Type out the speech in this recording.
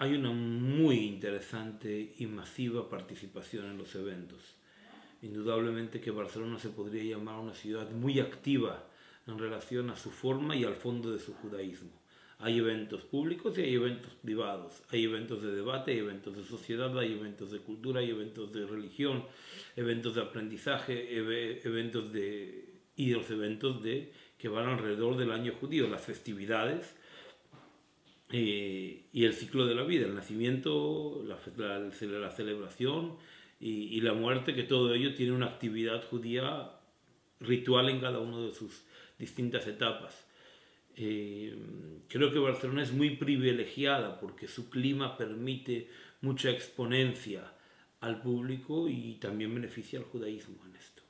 hay una muy interesante y masiva participación en los eventos. Indudablemente que Barcelona se podría llamar una ciudad muy activa en relación a su forma y al fondo de su judaísmo. Hay eventos públicos y hay eventos privados, hay eventos de debate, hay eventos de sociedad, hay eventos de cultura, hay eventos de religión, eventos de aprendizaje, eventos de, y los eventos de, que van alrededor del año judío, las festividades eh, y el ciclo de la vida, el nacimiento, la, la, celebración y, y, la muerte, que todo ello tiene una actividad judía ritual en cada una de sus distintas etapas. Eh, creo que Barcelona es muy privilegiada porque su clima permite mucha exponencia al público y también beneficia al judaísmo en esto.